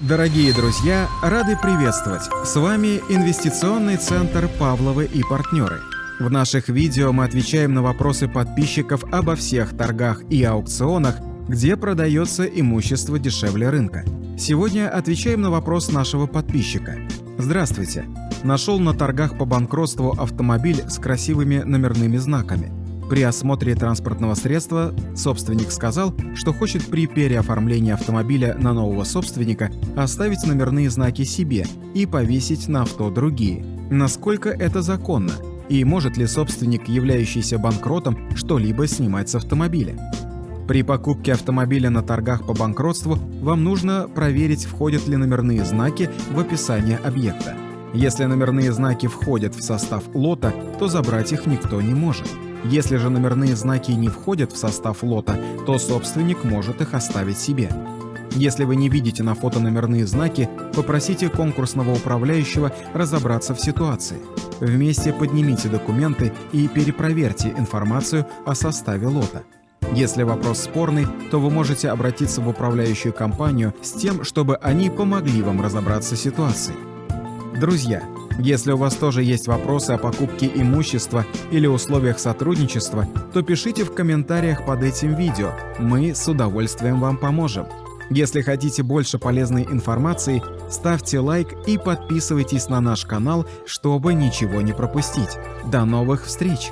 Дорогие друзья, рады приветствовать! С вами инвестиционный центр «Павловы и партнеры». В наших видео мы отвечаем на вопросы подписчиков обо всех торгах и аукционах, где продается имущество дешевле рынка. Сегодня отвечаем на вопрос нашего подписчика. Здравствуйте! Нашел на торгах по банкротству автомобиль с красивыми номерными знаками. При осмотре транспортного средства собственник сказал, что хочет при переоформлении автомобиля на нового собственника оставить номерные знаки себе и повесить на авто другие. Насколько это законно? И может ли собственник, являющийся банкротом, что-либо снимать с автомобиля? При покупке автомобиля на торгах по банкротству вам нужно проверить, входят ли номерные знаки в описание объекта. Если номерные знаки входят в состав лота, то забрать их никто не может. Если же номерные знаки не входят в состав лота, то собственник может их оставить себе. Если вы не видите на фото номерные знаки, попросите конкурсного управляющего разобраться в ситуации. Вместе поднимите документы и перепроверьте информацию о составе лота. Если вопрос спорный, то вы можете обратиться в управляющую компанию с тем, чтобы они помогли вам разобраться в ситуации. Друзья, если у вас тоже есть вопросы о покупке имущества или условиях сотрудничества, то пишите в комментариях под этим видео, мы с удовольствием вам поможем. Если хотите больше полезной информации, ставьте лайк и подписывайтесь на наш канал, чтобы ничего не пропустить. До новых встреч!